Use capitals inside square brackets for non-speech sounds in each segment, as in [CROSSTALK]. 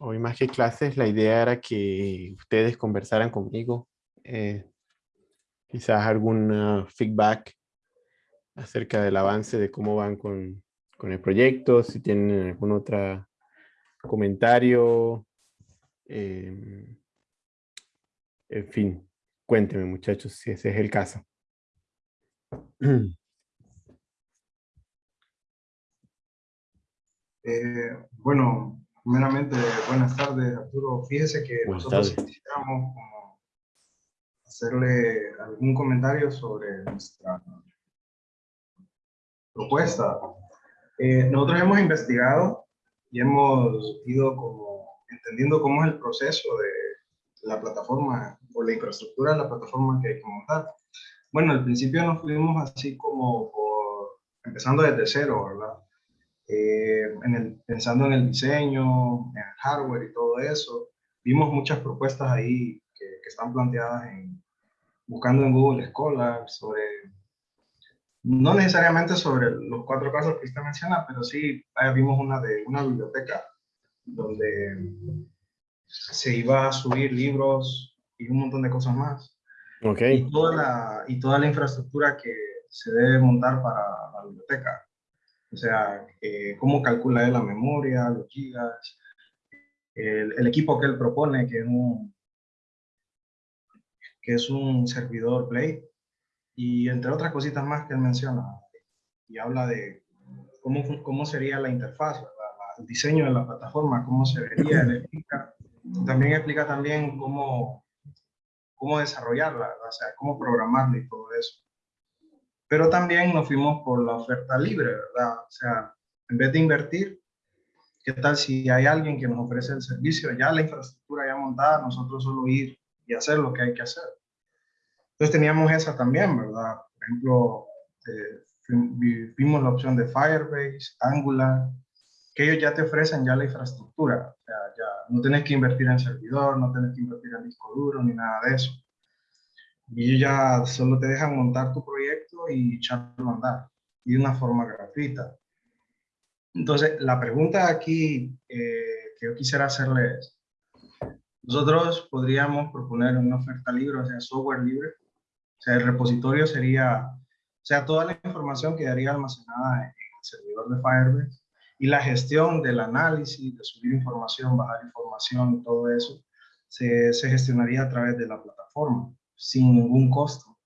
Hoy más que clases, la idea era que ustedes conversaran conmigo. Eh, quizás algún feedback acerca del avance de cómo van con, con el proyecto, si tienen algún otro comentario. Eh, en fin, cuéntenme muchachos si ese es el caso. [CLEARS THROAT] Eh, bueno, primeramente, buenas tardes, Arturo. Fíjese que nosotros quisiéramos hacerle algún comentario sobre nuestra propuesta. Eh, nosotros hemos investigado y hemos ido como entendiendo cómo es el proceso de la plataforma o la infraestructura de la plataforma que hay que montar. Bueno, al principio nos fuimos así como por, empezando desde cero, ¿verdad? Eh, en el, pensando en el diseño, en el hardware y todo eso. Vimos muchas propuestas ahí que, que están planteadas en, buscando en Google Scholar sobre, no necesariamente sobre los cuatro casos que usted menciona, pero sí vimos una de una biblioteca donde se iba a subir libros y un montón de cosas más. Okay. Y, toda la, y toda la infraestructura que se debe montar para la biblioteca. O sea, eh, cómo calcula él la memoria, los gigas, el, equipo que él propone, que es un, que es un servidor Play, y entre otras cositas más que él menciona. Y habla de cómo, cómo sería la interfaz, el diseño de la plataforma, cómo se vería, él explica. También explica también cómo, cómo desarrollarla, o sea, cómo programarla y todo eso. Pero también nos fuimos por la oferta libre, ¿verdad? O sea, en vez de invertir, ¿qué tal si hay alguien que nos ofrece el servicio, ya la infraestructura ya montada, nosotros solo ir y hacer lo que hay que hacer? Entonces teníamos esa también, ¿verdad? Por ejemplo, eh, vimos la opción de Firebase, Angular, que ellos ya te ofrecen ya la infraestructura. O sea, ya no tienes que invertir en servidor, no tienes que invertir en disco duro, ni nada de eso. Y ellos ya solo te dejan montar tu proyecto y echarlo a andar, y de una forma gratuita. Entonces, la pregunta aquí eh, que yo quisiera hacerle nosotros podríamos proponer una oferta libre, o sea, software libre. O sea, el repositorio sería, o sea, toda la información quedaría almacenada en el servidor de Firebase y la gestión del análisis, de subir información, bajar información todo eso, se, se gestionaría a través de la plataforma sin ningún costo.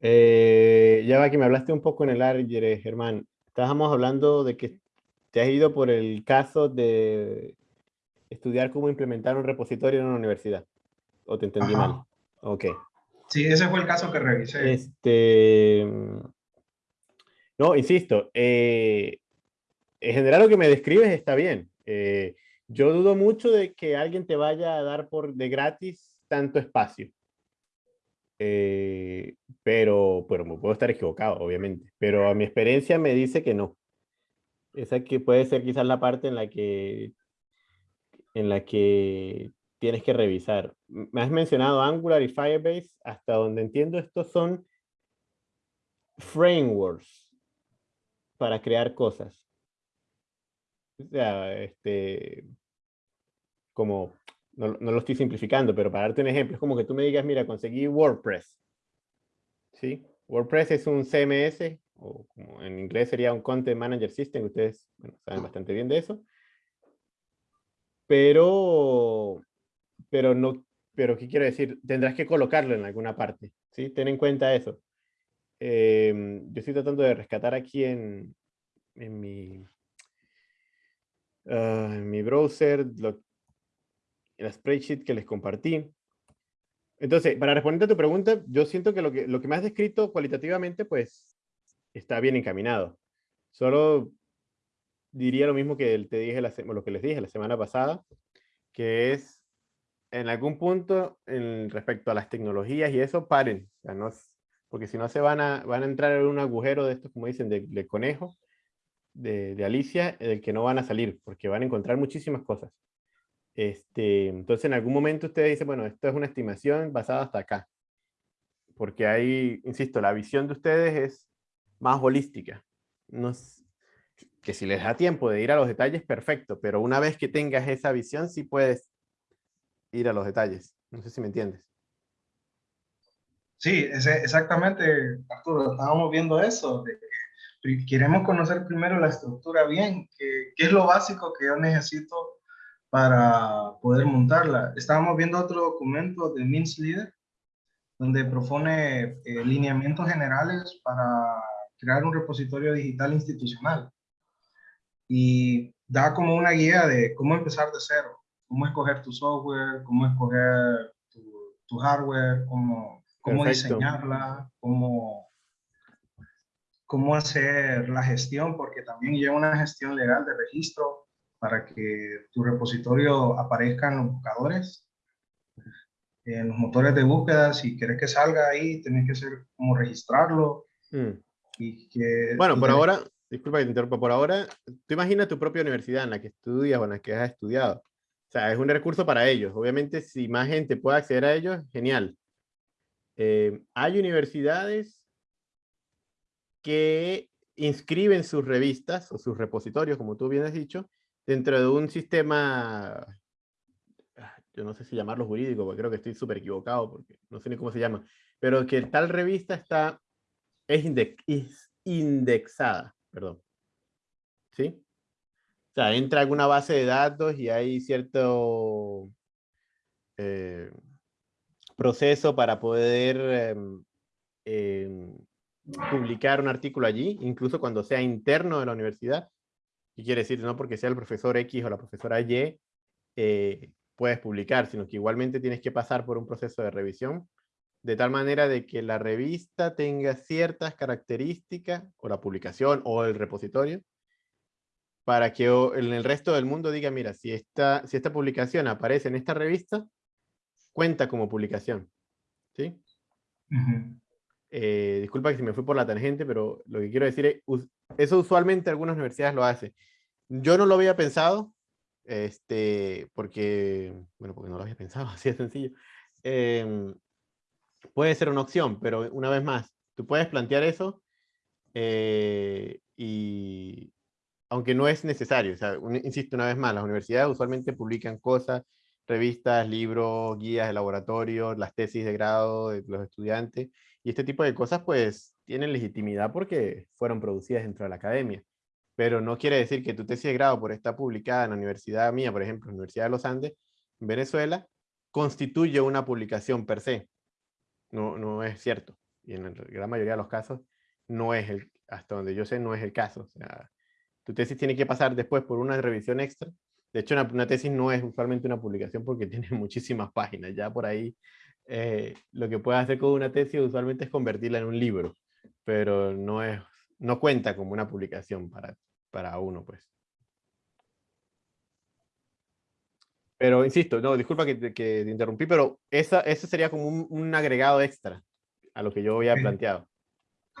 Eh, ya va que me hablaste un poco en el aire, Germán. Estábamos hablando de que te has ido por el caso de estudiar cómo implementar un repositorio en una universidad. ¿O te entendí mal? Ok. Sí, ese fue el caso que revisé. Este... No, insisto, eh, en general lo que me describes está bien. Eh, yo dudo mucho de que alguien te vaya a dar por de gratis tanto espacio. Eh, pero, pero me puedo estar equivocado, obviamente. Pero a mi experiencia me dice que no. Esa que puede ser quizás la parte en la que en la que tienes que revisar. Me has mencionado Angular y Firebase, hasta donde entiendo estos son frameworks para crear cosas. O sea, este, como, no, lo estoy simplificando, pero para darte un ejemplo, es como que tú me digas, mira, conseguí WordPress. ¿Sí? WordPress es un CMS, o como en inglés sería un Content Manager System, ustedes saben bastante bien de eso. Pero, pero no, pero ¿qué quiero decir? Tendrás que colocarlo en alguna parte, ¿sí? Ten en cuenta eso. Em, yo estoy tratando de rescatar aquí en, en mi, Ah, en mi browser, lo, la spreadsheet que les compartí. Entonces, para responder a tu pregunta, yo siento que lo que, lo que me has descrito cualitativamente, pues, está bien encaminado. Solo diría lo mismo que te dije la, lo que les dije la semana pasada, que es, en algún punto, en, respecto a las tecnologías y eso, paren. No, porque si no se van a, van a entrar en un agujero de estos, como dicen, de, de conejo, de, Alicia del que no van a salir, porque van a encontrar muchísimas cosas. Este, entonces, en algún momento ustedes dicen, bueno, esto es una estimación basada hasta acá. Porque hay, insisto, la visión de ustedes es más holística. No que si les da tiempo de ir a los detalles, perfecto, pero una vez que tengas esa visión, sí puedes ir a los detalles. No sé si me entiendes. Sí, exactamente, Arturo, estábamos viendo eso, de que queremos conocer primero la estructura bien, qué es lo básico que yo necesito para poder montarla. Estábamos viendo otro documento de Mince Leader, donde propone eh, lineamientos generales para crear un repositorio digital institucional. Y da como una guía de cómo empezar de cero, cómo escoger tu software, cómo escoger tu, tu hardware, cómo cómo diseñarla, cómo, cómo hacer la gestión, porque también lleva una gestión legal de registro para que tu repositorio aparezca en los buscadores, en los motores de búsqueda. Si quieres que salga ahí, tienes que ser como registrarlo. Mm. Y que, bueno, por ahora, disculpa que te interrumpa, por ahora, tú imaginas tu propia universidad en la que estudias o en la que has estudiado. O sea, es un recurso para ellos. Obviamente, si más gente puede acceder a ellos, genial. Eh, hay universidades que inscriben sus revistas o sus repositorios, como tú bien has dicho, dentro de un sistema, ah, yo no sé si llamarlo jurídico, porque creo que estoy súper equivocado, porque no sé ni cómo se llama, pero que tal revista está, es, indexada, perdón. ¿Sí? O sea, entra alguna base de datos y hay cierto... Eh, proceso para poder em, em, publicar un artículo allí, incluso cuando sea interno de la universidad. Y quiere decir, no porque sea el profesor X o la profesora Y, eh, puedes publicar, sino que igualmente tienes que pasar por un proceso de revisión, de tal manera de que la revista tenga ciertas características, o la publicación, o el repositorio, para que en el resto del mundo diga, mira, si esta, si esta publicación aparece en esta revista, cuenta como publicación. ¿Sí? Eh, disculpa que si me fui por la tangente, pero lo que quiero decir es, eso usualmente algunas universidades lo hacen. Yo no lo había pensado, este, porque, bueno, porque no lo había pensado, [LAUGHS] así de sencillo. Em, puede ser una opción, pero una vez más, tú puedes plantear eso eh, y aunque no es necesario, insisto una vez más, las universidades usualmente publican cosas revistas, libros, guías de laboratorio, las tesis de grado de los estudiantes, y este tipo de cosas pues tienen legitimidad porque fueron producidas dentro de la academia. Pero no quiere decir que tu tesis de grado por estar publicada en la universidad mía, por ejemplo, Universidad de los Andes, en Venezuela, constituye una publicación per se. No, no es cierto. Y en la gran mayoría de los casos no es el, hasta donde yo sé, no es el caso. O sea, tu tesis tiene que pasar después por una revisión extra de hecho, una, tesis no es usualmente una publicación porque [LAUGHS] tiene muchísimas páginas. Ya por ahí eh, lo que puedes hacer con una tesis usualmente es convertirla en un libro, pero no, es, no cuenta como una publicación para, para uno, pues. Pero insisto, no, disculpa que, te interrumpí, pero esa, eso sería como un, un, agregado extra a lo que yo había planteado.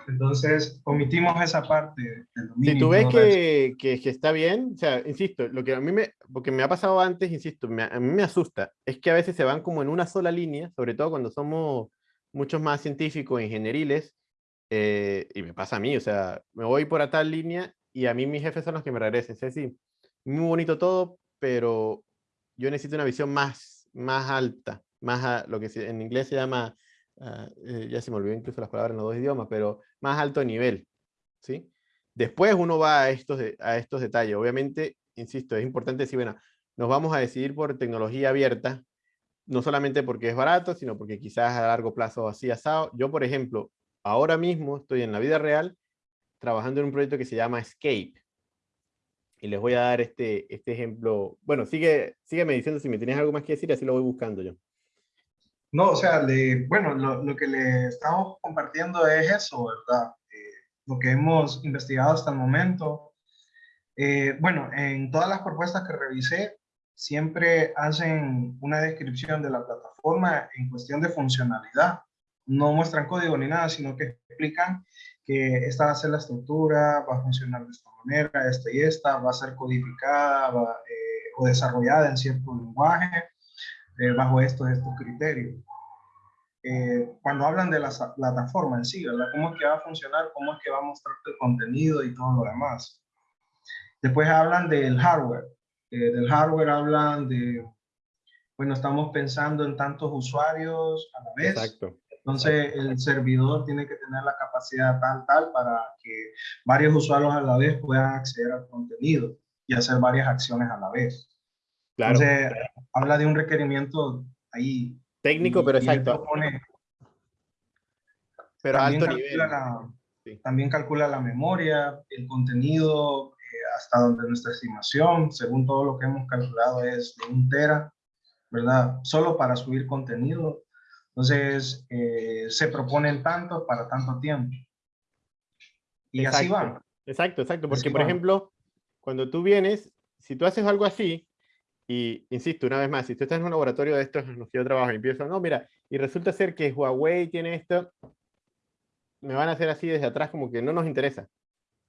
Entonces, omitimos esa parte del Si tú ves que, que, está bien, o sea, insisto, lo que a mí me, porque me ha pasado antes, insisto, a mí me asusta, es que a veces se van como en una sola línea, sobre todo cuando somos muchos más científicos, ingenieriles, eh, y me pasa a mí, o sea, me voy por a tal línea y a mí mis jefes son los que me regresen. Es decir, muy bonito todo, pero yo necesito una visión más, más alta, más a, lo que en inglés se llama Ah, eh, ya se me olvidó incluso las palabras en los dos idiomas, pero más alto nivel, ¿sí? Después uno va a estos, a estos detalles. Obviamente, insisto, es importante decir, bueno, nos vamos a decidir por tecnología abierta, no solamente porque es barato, sino porque quizás a largo plazo así asado. Yo, por ejemplo, ahora mismo estoy en la vida real trabajando en un proyecto que se llama Escape. Y les voy a dar este, este ejemplo. Bueno, sigue, sígueme diciendo si me tienes algo más que decir, así lo voy buscando yo. No, o sea, bueno, lo, que le estamos compartiendo es eso, ¿verdad? Eh, lo que hemos investigado hasta el momento. Eh, bueno, en todas las propuestas que revisé, siempre hacen una descripción de la plataforma en cuestión de funcionalidad. No muestran código ni nada, sino que explican que esta va a ser la estructura, va a funcionar de esta manera, esta y esta, va a ser codificada eh, o desarrollada en cierto lenguaje eh, bajo estos, estos criterios. Eh, cuando hablan de la plataforma en sí, ¿verdad? ¿Cómo es que va a funcionar? ¿Cómo es que va a mostrar el contenido y todo lo demás? Después hablan del hardware. Eh, del hardware hablan de, bueno, estamos pensando en tantos usuarios a la vez. Exacto. Entonces el servidor tiene que tener la capacidad tal, tal, para que varios usuarios a la vez puedan acceder al contenido y hacer varias acciones a la vez. Claro. Entonces, habla de un requerimiento ahí. Técnico, pero y exacto. pero también alto calcula nivel. la- Sí. También calcula la memoria, el contenido, eh, hasta donde nuestra estimación, según todo lo que hemos calculado, es de un tera, ¿verdad? Solo para subir contenido. Entonces, eh, se proponen tanto para tanto tiempo. Y así Exacto. va. Exacto, exacto. Porque, Así por va. ejemplo, cuando tú vienes, si tú haces algo así, y insisto, una vez más, si tú estás en un laboratorio de estos en los que yo trabajo y empiezo, no, mira, y resulta ser que Huawei tiene esto, me van a hacer así desde atrás como que no nos interesa.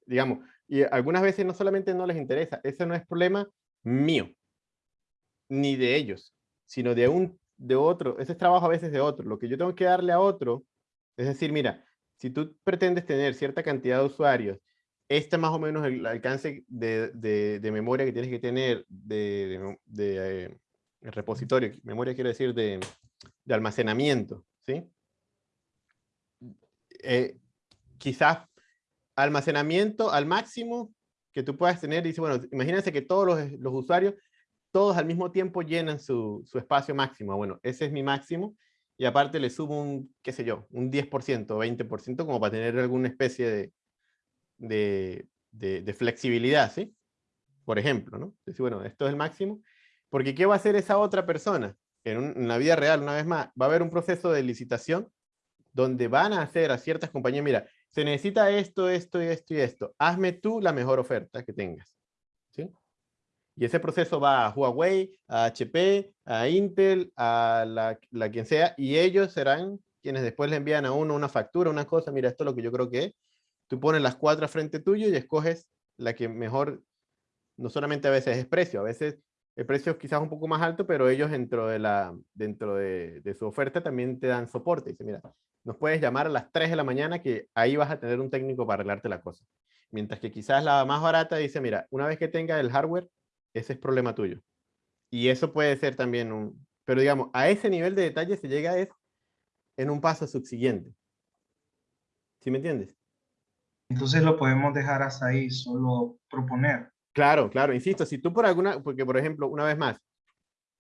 Digamos, y algunas veces no solamente no les interesa, ese no es problema mío, ni de ellos, sino de un de otro, ese es trabajo a veces de otro. Lo que yo tengo que darle a otro, es decir, mira, si tú pretendes tener cierta cantidad de usuarios, este más o menos el alcance de, de- memoria que tienes que tener de, de- eh, repositorio, memoria quiero decir de, de almacenamiento, ¿sí? Eh, quizás almacenamiento al máximo que tú puedas tener, dice, bueno, imagínense que todos los, los usuarios, todos al mismo tiempo llenan su, espacio máximo. Bueno, ese es mi máximo y aparte le subo un, qué sé yo, un 10% o 20% como para tener alguna especie de, flexibilidad, ¿sí? Por ejemplo, ¿no? Decir, bueno, esto es el máximo, porque ¿qué va a hacer esa otra persona? En, un- en la vida real, una vez más, va a haber un proceso de licitación donde van a hacer a ciertas compañías, mira, se necesita esto, esto y esto y esto, hazme tú la mejor oferta que tengas. Y ese proceso va a Huawei, a HP, a Intel, a la, la quien sea, y ellos serán quienes después le envían a uno una factura, una cosa, mira, esto es lo que yo creo que es. Tú pones las cuatro frente tuyo y escoges la que mejor, no solamente a veces es precio, a veces el precio es quizás un poco más alto, pero ellos dentro de, la, dentro de, de su oferta también te dan soporte. Dice, mira, nos puedes llamar a las 3 de la mañana que ahí vas a tener un técnico para arreglarte la cosa. Mientras que quizás la más barata dice, mira, una vez que tenga el hardware, ese es problema tuyo. Y eso puede ser también un... Pero digamos, a ese nivel de detalle se llega es en un paso subsiguiente. ¿Sí me entiendes? Entonces lo podemos dejar hasta ahí, solo proponer. Claro, claro, insisto, si tú por alguna, porque por ejemplo, una vez más,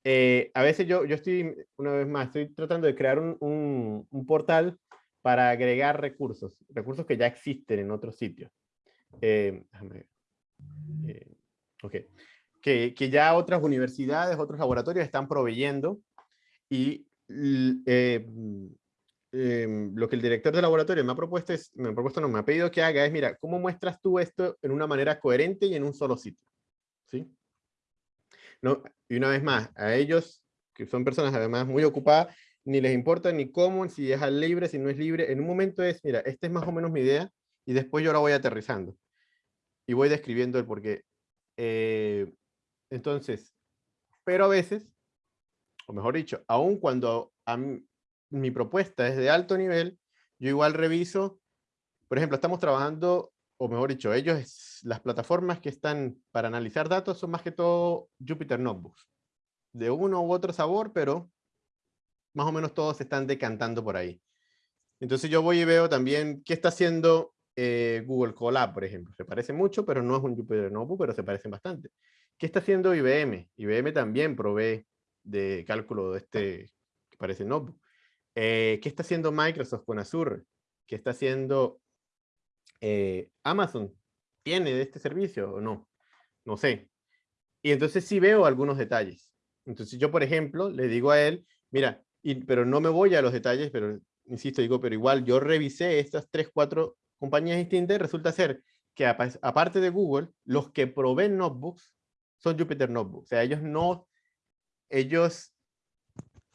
eh, a veces yo, yo estoy, una vez más, estoy tratando de crear un, un- un portal para agregar recursos, recursos que ya existen en otros sitios. Eh, déjame ver. Eh, ok. Que, ya otras universidades, otros laboratorios están proveyendo y eh, mm, em, lo que el director del laboratorio me ha propuesto es, me ha propuesto, no, me ha pedido que haga es, mira, ¿cómo muestras tú esto en una manera coherente y en un solo sitio? ¿Sí? Y una vez más, a ellos, que son personas además muy ocupadas, ni les importa ni cómo, si es al libre, si no es libre. En un momento es, mira, esta es más o menos mi idea, y después yo la voy aterrizando. Y voy describiendo el porqué. Eh, entonces, pero a veces, o mejor dicho, aun cuando mi propuesta es de alto nivel, yo igual reviso, por ejemplo, estamos trabajando, o mejor dicho, ellos, las plataformas que están para analizar datos son más que todo Jupyter Notebooks, de uno u otro sabor, pero más o menos todos se están decantando por ahí. Entonces yo voy y veo también qué está haciendo eh, Google Colab, por ejemplo. Se parece mucho, pero no es un Jupyter Notebook, pero se parecen bastante. ¿Qué está haciendo IBM? IBM también provee de cálculo de este que parece notebook. Eh, ¿Qué está haciendo Microsoft con Azure? ¿Qué está haciendo eh, Amazon? ¿Tiene de este servicio o no? No sé. Y entonces sí veo algunos detalles. Entonces yo, por ejemplo, le digo a él, mira, y, pero no me voy a los detalles, pero insisto, digo, pero igual yo revisé estas tres, cuatro compañías distintas y resulta ser que apa- aparte de Google, los que proveen notebooks son Jupyter Notebooks. O sea, ellos no, ellos,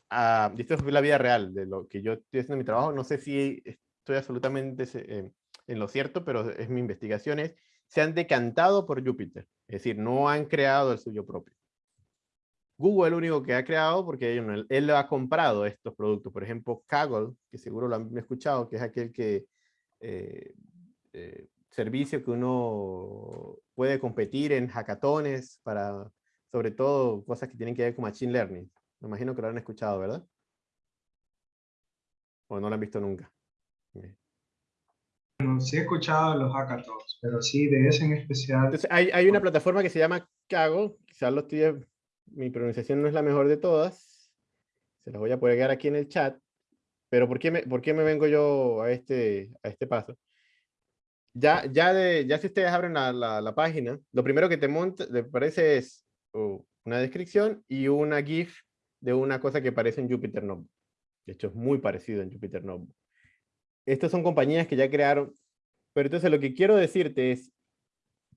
y esto es la vida real de lo que yo estoy haciendo en mi trabajo, no sé si estoy absolutamente eh, en lo cierto, pero es mi investigación, es, se han decantado por Jupyter, es decir, no han creado el suyo propio. Google es el único que ha creado porque él, él ha comprado estos productos. Por ejemplo, Kaggle, que seguro lo han escuchado, que es aquel que eh, eh, servicio que uno puede competir en hackatones para, sobre todo, cosas que tienen que ver con Machine Learning. Me imagino que lo han escuchado, ¿verdad? O no lo han visto nunca. Bueno, sí he escuchado los hackathons, pero sí de ese en especial. Entonces, hay, hay una plataforma que se llama Kago, quizás lo estoy, mi pronunciación no es la mejor de todas, se las voy a poner aquí en el chat, pero ¿por qué me, por qué me vengo yo a este, a este paso? Ya, ya, de, ya si ustedes abren la, la, página, lo primero que te monta, te parece es oh, una descripción y una GIF de una cosa que parece en Jupyter Notebook. De hecho, es muy parecido en Jupyter Notebook. Estas son compañías que ya crearon, pero entonces lo que quiero decirte es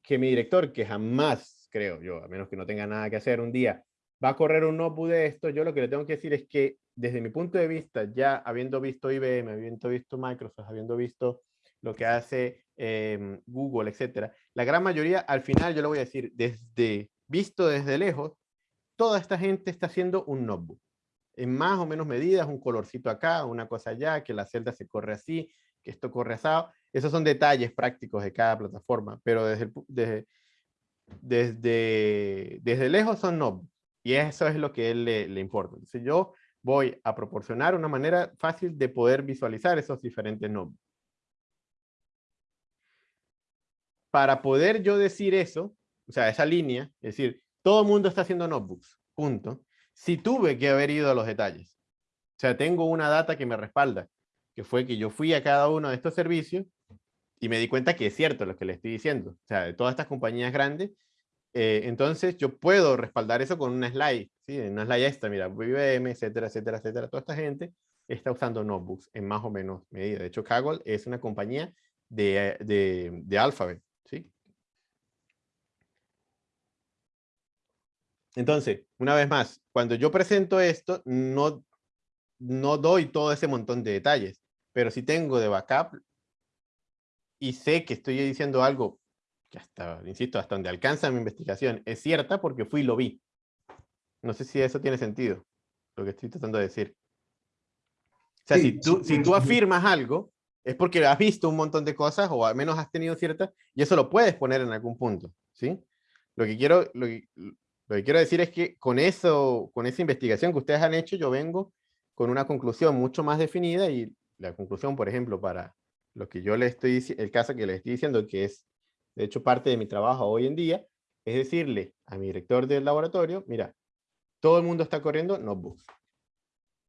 que mi director, que jamás, creo yo, a menos que no tenga nada que hacer un día, va a correr un notebook de esto, yo lo que le tengo que decir es que desde mi punto de vista, ya habiendo visto IBM, habiendo visto Microsoft, habiendo visto lo que hace em, Google, etcétera, la gran mayoría, al final yo lo voy a decir, desde visto desde lejos, toda esta gente está haciendo un notebook. En más o menos medidas, un colorcito acá, una cosa allá, que la celda se corre así, que esto corre asado. Esos son detalles prácticos de cada plataforma, pero desde, desde, desde, lejos son notebooks. Y eso es lo que él le, le importa. Entonces yo voy a proporcionar una manera fácil de poder visualizar esos diferentes notebooks. Para poder yo decir eso, o sea, esa línea, es decir, todo el mundo está haciendo notebooks, punto. Si tuve que haber ido a los detalles. O sea, tengo una data que me respalda, que fue que yo fui a cada uno de estos servicios y me di cuenta que es cierto lo que le estoy diciendo. O sea, de todas estas compañías grandes, eh, entonces yo puedo respaldar eso con una slide, ¿sí? Una slide esta, mira, IBM, etcétera, etcétera, etcétera. Toda esta gente está usando notebooks en más o menos medida. De hecho, Kaggle es una compañía de, de, de Alphabet, ¿sí? Entonces, una vez más, cuando yo presento esto, no, no doy todo ese montón de detalles, pero si tengo de backup y sé que estoy diciendo algo que hasta, insisto, hasta donde alcanza mi investigación, es cierta porque fui y lo vi. No sé si eso tiene sentido, lo que estoy tratando de decir. O sea, si, tú, si tú afirmas algo, es porque has visto un montón de cosas o al menos has tenido ciertas, y eso lo puedes poner en algún punto, ¿sí? Lo que quiero, lo lo que quiero decir es que con eso, con esa investigación que ustedes han hecho, yo vengo con una conclusión mucho más definida y la conclusión, por ejemplo, para lo que yo le estoy el caso que le estoy diciendo, que es de hecho parte de mi trabajo hoy en día, es decirle a mi director del laboratorio, mira, todo el mundo está corriendo notebooks.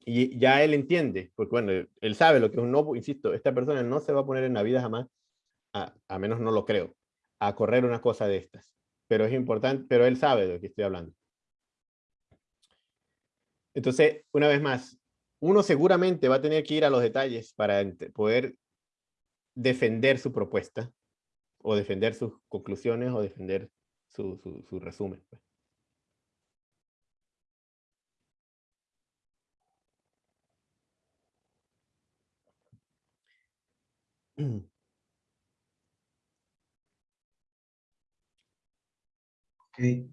Y ya él entiende, porque bueno, él sabe lo que es un notebook, insisto, esta persona no se va a poner en la vida jamás, a, a menos no lo creo, a correr una cosa de estas pero es importante, pero él sabe de lo que estoy hablando. Entonces, una vez más, uno seguramente va a tener que ir a los detalles para poder defender su propuesta, o defender sus conclusiones, o defender su, su, resumen. Pues.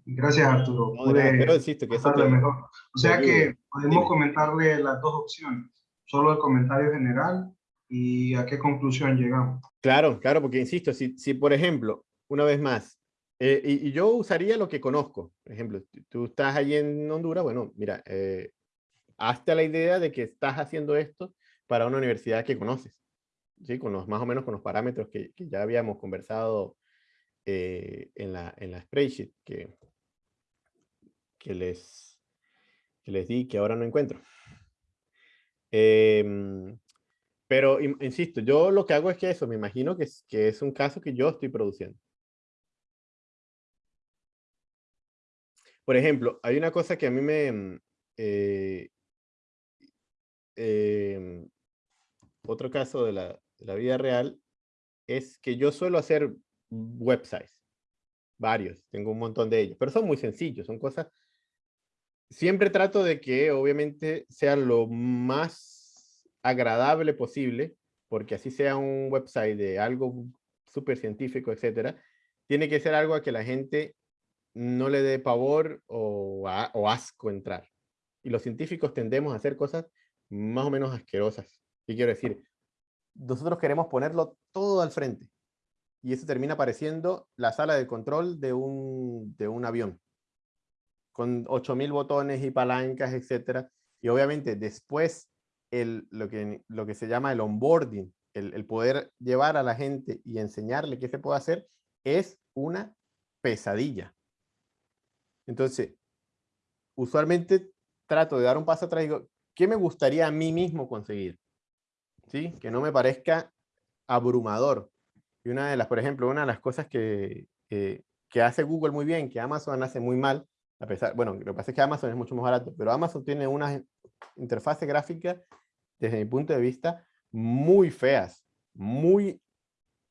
Gracias, Arturo. pero insisto que eso mejor. O sea que podemos comentarle las dos opciones. Solo el comentario general y a qué conclusión llegamos. Claro, claro, porque insisto, si, si por ejemplo, una vez más, eh, y, yo usaría lo que conozco. Por ejemplo, tú estás allí en Honduras, bueno, mira, eh, hazte la idea de que estás haciendo esto para una universidad que conoces. Con los, más o menos con los parámetros que, que ya habíamos conversado eh, en, la, en la spreadsheet que, que, les, que les di que ahora no encuentro. Em, pero, insisto, yo lo que hago es que eso, me imagino que es, que es un caso que yo estoy produciendo. Por ejemplo, hay una cosa que a mí me... Mm, eh, em, otro caso de la, la vida real es que yo suelo hacer websites. Varios, tengo un montón de ellos, pero son muy sencillos, son cosas... Siempre trato de que obviamente sea lo más agradable posible, porque así sea un website de algo súper científico, etcétera, tiene que ser algo a que la gente no le dé pavor o, o asco entrar. Y los científicos tendemos a hacer cosas más o menos asquerosas. Y quiero decir, nosotros queremos ponerlo todo al frente y eso termina pareciendo la sala de control de un, de un avión, con 8000 botones y palancas, etcétera. Y obviamente después el, lo, que, lo que se llama el onboarding, el, el poder llevar a la gente y enseñarle qué se puede hacer, es una pesadilla. Entonces, usualmente trato de dar un paso atrás y digo, ¿qué me gustaría a mí mismo conseguir? ¿Sí? Que no me parezca abrumador. Y una de las, por ejemplo, una de las cosas que, que, hace Google muy bien, que Amazon hace muy mal, a pesar, bueno, lo que pasa es que Amazon es mucho más barato, pero Amazon tiene unas interfaces gráficas, desde mi punto de vista, muy feas, muy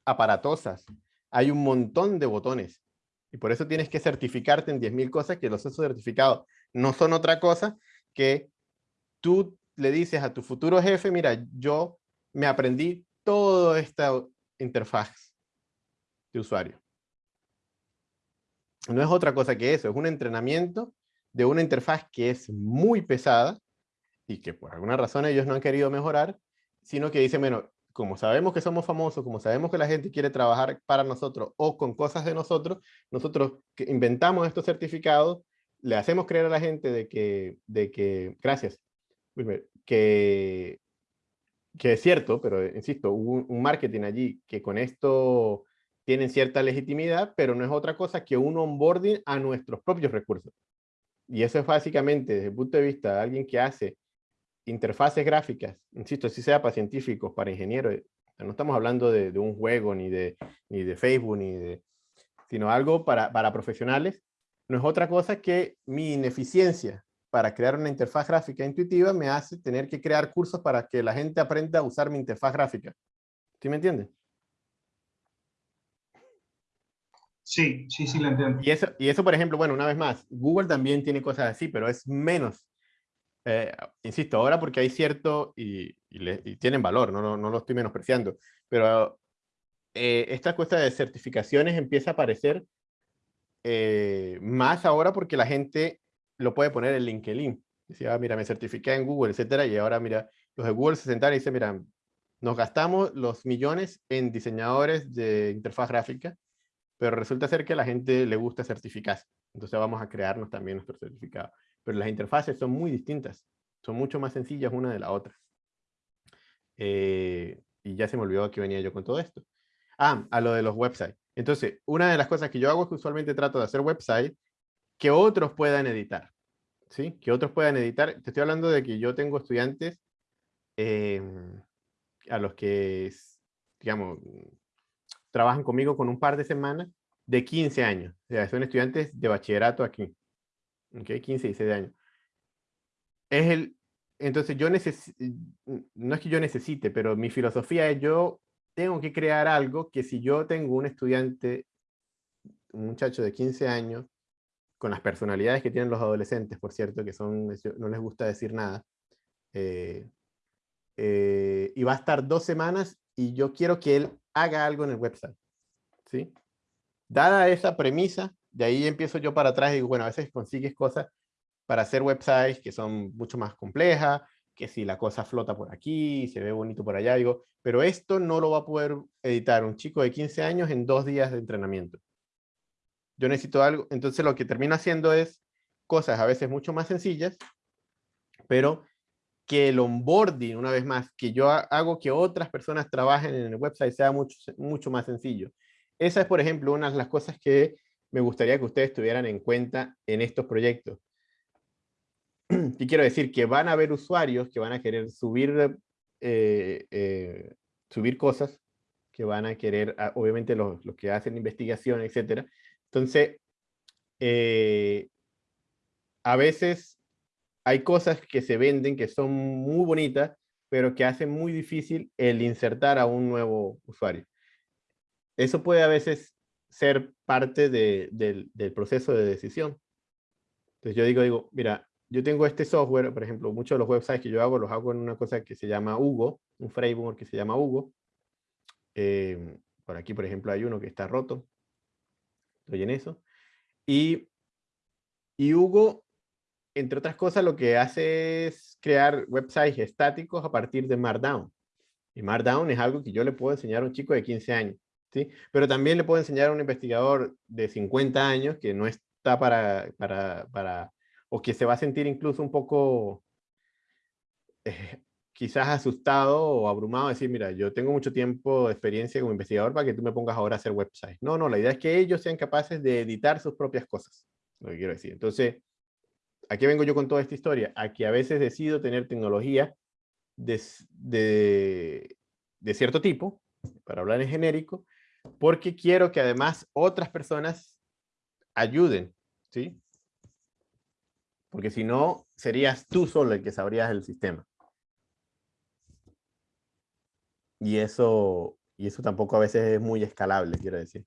aparatosas. Hay un montón de botones. Y por eso tienes que certificarte en 10.000 cosas que los esos certificados no son otra cosa que tú le dices a tu futuro jefe, mira, yo me aprendí toda esta interfaz de usuario. No es otra cosa que eso, es un entrenamiento de una interfaz que es muy pesada y que por alguna razón ellos no han querido mejorar, sino que dicen, bueno, como sabemos que somos famosos, como sabemos que la gente quiere trabajar para nosotros o con cosas de nosotros, nosotros inventamos estos certificados, le hacemos creer a la gente de que, de que gracias, que, que es cierto, pero insisto, hubo un marketing allí que con esto tienen cierta legitimidad, pero no es otra cosa que un onboarding a nuestros propios recursos. Y eso es básicamente, desde el punto de vista de alguien que hace interfaces gráficas, insisto, si sea para científicos, para ingenieros, no estamos hablando de, de, un juego, ni de, ni de Facebook, ni de, sino algo para, para profesionales, no es otra cosa que mi ineficiencia para crear una interfaz gráfica intuitiva me hace tener que crear cursos para que la gente aprenda a usar mi interfaz gráfica. ¿Sí me entienden? Sí, sí, sí, lo entiendo. Y eso, y eso, por ejemplo, bueno, una vez más, Google también tiene cosas así, pero es menos. Eh, insisto, ahora porque hay cierto, y, y, tienen valor, no, no, no, lo estoy menospreciando, pero eh, esta cuesta de certificaciones empieza a aparecer eh, más ahora porque la gente lo puede poner en LinkedIn. Decía, ah, mira, me certifiqué en Google, etcétera, y ahora, mira, los de Google se sentaron y dicen, mira, nos gastamos los millones en diseñadores de interfaz gráfica, pero resulta ser que a la gente le gusta certificarse. Entonces vamos a crearnos también nuestro certificado. Pero las interfaces son muy distintas, son mucho más sencillas una de la otra. Eh, y ya se me olvidó que venía yo con todo esto. Ah, a lo de los websites. Entonces, una de las cosas que yo hago es que usualmente trato de hacer websites que otros puedan editar. ¿Sí? Que otros puedan editar. Te estoy hablando de que yo tengo estudiantes em, a los que, digamos, trabajan conmigo con un par de semanas de 15 años. O sea, son estudiantes de bachillerato aquí. ¿Ok? 15, 16 años. Es el, entonces yo necesito, no es que yo necesite, pero mi filosofía es yo tengo que crear algo que si yo tengo un estudiante, un muchacho de 15 años, con las personalidades que tienen los adolescentes, por cierto, que son, no les gusta decir nada, eh, eh, y va a estar dos semanas y yo quiero que él haga algo en el website. ¿sí? Dada esa premisa, de ahí empiezo yo para atrás y digo, bueno, a veces consigues cosas para hacer websites que son mucho más complejas, que si la cosa flota por aquí, se ve bonito por allá, digo, pero esto no lo va a poder editar un chico de 15 años en dos días de entrenamiento yo necesito algo, entonces lo que termino haciendo es cosas a veces mucho más sencillas, pero que el onboarding, una vez más, que yo hago que otras personas trabajen en el website sea mucho, mucho más sencillo. Esa es, por ejemplo, una de las cosas que me gustaría que ustedes tuvieran en cuenta en estos proyectos. [CLEARS THROAT] Y quiero decir que van a haber usuarios que van a querer subir, eh, eh, subir cosas, que van a querer, ah, obviamente los, los que hacen investigación, etcétera, entonces, eh, a veces hay cosas que se venden que son muy bonitas, pero que hacen muy difícil el insertar a un nuevo usuario. Eso puede a veces ser parte del proceso de decisión. Entonces yo digo, digo, mira, yo tengo este software, por ejemplo, muchos de los websites que yo hago, los hago en una cosa que se llama Hugo, un framework que se llama Hugo. Eh, por aquí, por ejemplo, hay uno que está roto, estoy en eso. Y, y Hugo, entre otras cosas, lo que hace es crear websites estáticos a partir de Markdown. Y Markdown es algo que yo le puedo enseñar a un chico de 15 años. ¿sí? Pero también le puedo enseñar a un investigador de 50 años que no está para, para, para o que se va a sentir incluso un poco eh, quizás asustado o abrumado, decir, mira, yo tengo mucho tiempo de experiencia como investigador para que tú me pongas ahora a hacer websites. No, no, la idea es que ellos sean capaces de editar sus propias cosas, lo que quiero decir. Entonces, ¿a qué vengo yo con toda esta historia? A que a veces decido tener tecnología de, de, de cierto tipo, para hablar en genérico, porque quiero que además otras personas ayuden, ¿sí? Porque si no, serías tú solo el que sabrías el sistema. Y eso, y eso tampoco a veces es muy escalable, quiero decir.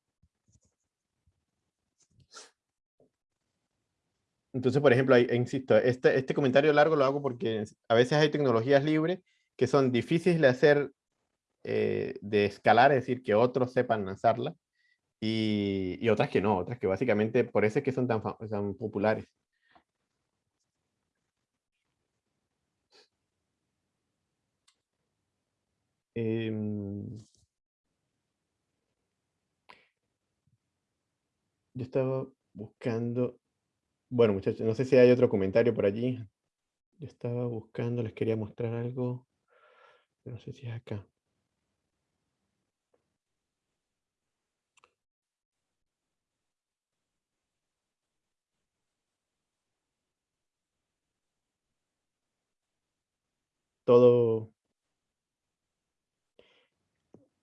Entonces, por ejemplo, insisto, este, este comentario largo lo hago porque a veces hay tecnologías libres que son difíciles de hacer, eh, de escalar, es decir, que otros sepan lanzarla, y, y, otras que no, otras que básicamente por eso es que son tan, tan populares. Em, yo estaba buscando, bueno muchachos, no sé si hay otro comentario por allí. Yo estaba buscando, les quería mostrar algo, no sé si es acá. Todo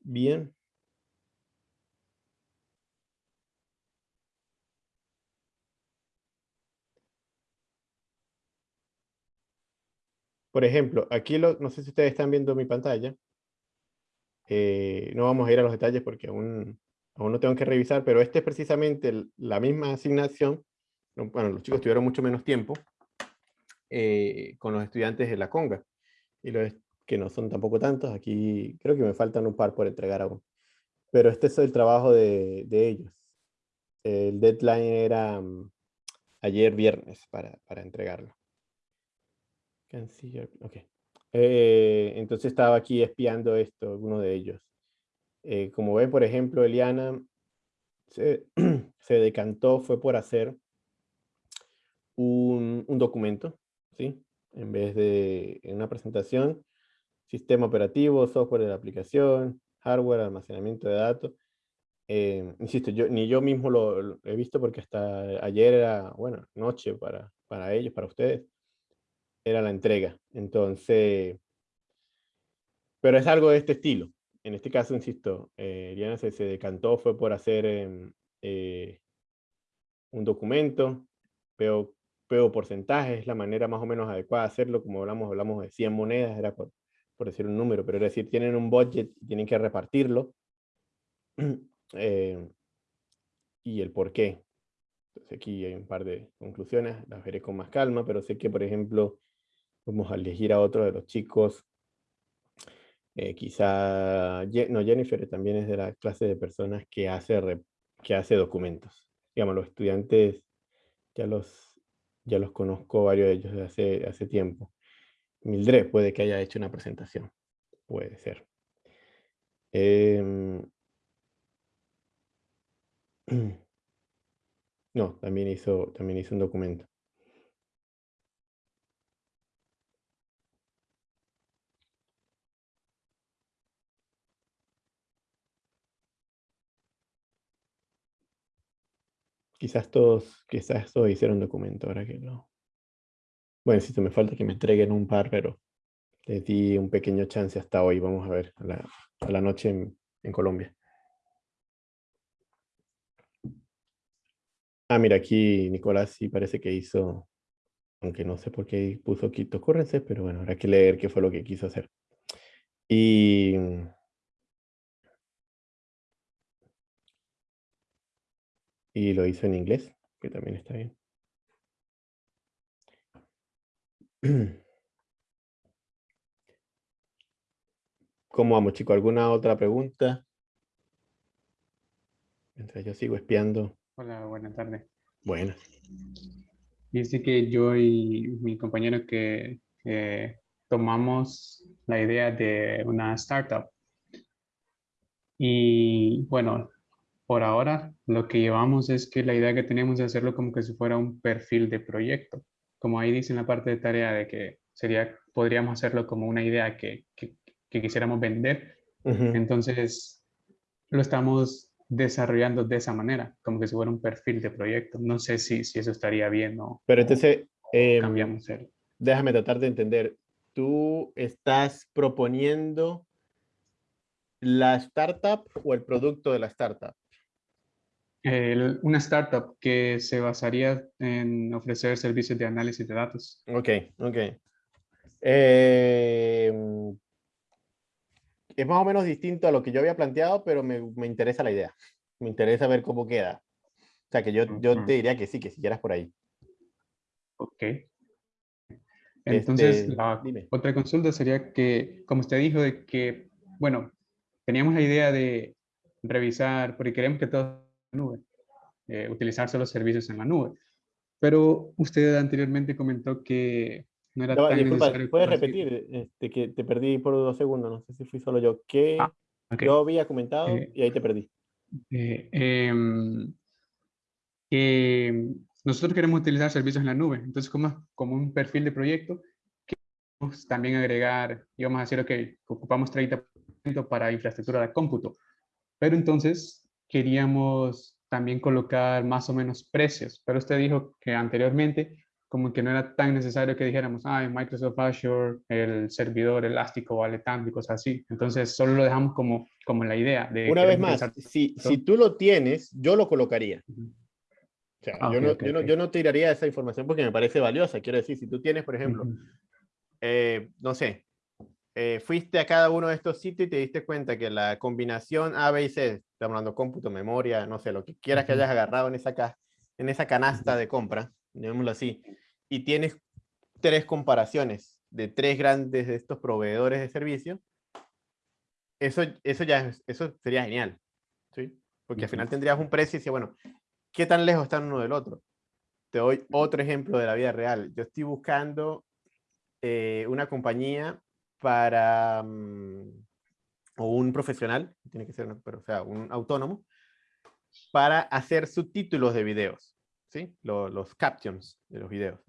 Bien. Por ejemplo, aquí lo, no sé si ustedes están viendo mi pantalla. Eh, no vamos a ir a los detalles porque aún, aún no tengo que revisar, pero este es precisamente la misma asignación. Bueno, los chicos tuvieron mucho menos tiempo eh, con los estudiantes de la Conga. Y los que no son tampoco tantos. Aquí creo que me faltan un par por entregar aún. Pero este es el trabajo de, de ellos. El deadline era mm, ayer viernes para, para entregarlo. Okay. Eh, entonces estaba aquí espiando esto, uno de ellos. Eh, como ven, por ejemplo, Eliana se, [CLEARS THROAT] se, decantó, fue por hacer un, un documento, ¿sí? En vez de una presentación, sistema operativo, software de aplicación, hardware, almacenamiento de datos. Eh, insisto, yo, ni yo mismo lo, he visto porque hasta ayer era, bueno, noche para, para ellos, para ustedes, era la entrega. Entonces, pero es algo de este estilo. En este caso, insisto, eh, Diana se, se, decantó, fue por hacer em, eh, un documento, pero, pero porcentaje es la manera más o menos adecuada de hacerlo, como hablamos, hablamos de 100 monedas, era por, por decir un número, pero es decir, tienen un budget y tienen que repartirlo. [CLEARS THROAT] Eh, y el por qué. Entonces aquí hay un par de conclusiones, las veré con más calma, pero sé que, por ejemplo, vamos a elegir a otro de los chicos. Eh, quizá, no, Jennifer también es de la clase de personas que hace, que hace documentos. Digamos, los estudiantes ya los, ya los conozco varios de ellos desde hace, hace tiempo. Mildred puede que haya hecho una presentación. Puede ser. Em, [CLEARS THROAT] no, también hizo, también hizo un documento. Quizás todos, quizás todos hicieron documento ahora que no. Bueno, si me falta que me entreguen un par, pero les di un pequeño chance hasta hoy. Vamos a ver, a la, noche en, Colombia. Ah, mira, aquí Nicolás sí parece que hizo, aunque no sé por qué puso Quito Currency, pero bueno, habrá que leer qué fue lo que quiso hacer. Y... Y lo hizo en inglés, que también está bien. [CLEARS THROAT] ¿Cómo vamos, chicos? ¿Alguna otra pregunta? Mientras yo sigo espiando. Hola, buenas tardes. Bueno. Dice que yo y mi compañero que, tomamos la idea de una startup. Y bueno, por ahora lo que llevamos es que la idea que tenemos es hacerlo como que si fuera un perfil de proyecto. Como ahí dice en la parte de tarea de que sería, podríamos hacerlo como una idea que, que, que quisiéramos vender. Entonces, lo estamos desarrollando de esa manera, como que si fuera un perfil de proyecto. No sé si, si eso estaría bien o, Pero entonces, em, cambiamos el... déjame tratar de entender. ¿Tú estás proponiendo la startup o el producto de la startup? El- una startup que se basaría en ofrecer servicios de análisis de datos. Ok, ok. Em, es más o menos distinto a lo que yo había planteado, pero me, me interesa la idea. Me interesa ver cómo queda. O sea, que yo, yo Ujú. te diría que sí, que siguieras por ahí. Ok. Entonces, Este, la dime. otra consulta sería que, como usted dijo, de que, bueno, teníamos la idea de revisar, porque queremos que todo esté en la nube, eh, utilizar solo servicios en la nube. Pero usted anteriormente comentó que no era va, tan disculpa, necesario. ¿puedes repetir? Este, que te perdí por dos segundos, no sé si fui solo yo. ¿Qué Ah, ok. yo había comentado Eh, y ahí te perdí? Eh, em, nosotros queremos utilizar servicios en la nube, entonces como, como un perfil de proyecto, queremos también agregar, y vamos a decir, ok, ocupamos 30% para infraestructura de cómputo, pero entonces queríamos también colocar más o menos precios, pero usted dijo que anteriormente como que no era tan necesario que dijéramos, ah, en Microsoft Azure el servidor elástico vale tanto y cosas así, entonces solo lo dejamos como, como la idea de... Una vez más, si, si tú lo tienes, yo lo colocaría. O sea, Ah, yo, no, ok, yo, no, ok. yo no tiraría esa información porque me parece valiosa. Quiero decir, si tú tienes, por ejemplo, Ujú. eh, no sé, eh, fuiste a cada uno de estos sitios y te diste cuenta que la combinación A, B y C, estamos hablando cómputo, memoria, no sé, lo que quieras que hayas agarrado en esa, ca- en esa canasta de compra, llamémoslo así, y tienes tres comparaciones de tres grandes de estos proveedores de servicio, eso, eso ya es- eso sería genial, ¿sí? Porque al final tendrías un precio y dices, bueno, ¿qué tan lejos están uno del otro? Te doy otro ejemplo de la vida real. Yo estoy buscando eh, una compañía para, mm, o un profesional, tiene que ser, pero, o sea, un autónomo, para hacer subtítulos de videos, ¿sí? Lo- los captions de los videos.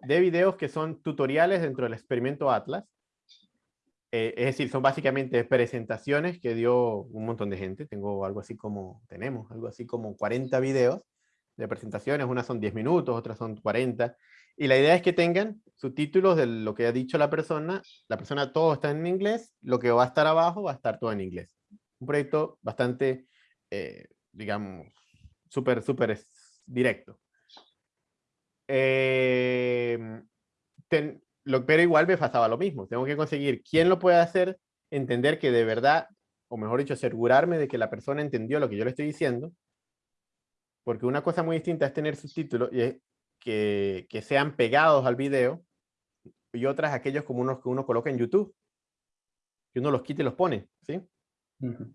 De videos que son tutoriales dentro del experimento Atlas. Eh, es decir, son básicamente presentaciones que dio un montón de gente. Tengo algo así como, tenemos algo así como 40 videos de presentaciones. Unas son 10 minutos, otras son 40. Y la idea es que tengan subtítulos de lo que ha dicho la persona. La persona todo está en inglés. Lo que va a estar abajo va a estar todo en inglés. Un proyecto bastante, eh, digamos, súper, súper directo. Eh, ten- lo, pero igual me pasaba lo mismo. Tengo que conseguir quién lo puede hacer, entender que de verdad, o mejor dicho, asegurarme de que la persona entendió lo que yo le estoy diciendo. Porque una cosa muy distinta es tener subtítulos y es que, que sean pegados al video y otras aquellos como unos que uno coloca en YouTube. Que uno los quita y los pone, ¿sí? Ujú.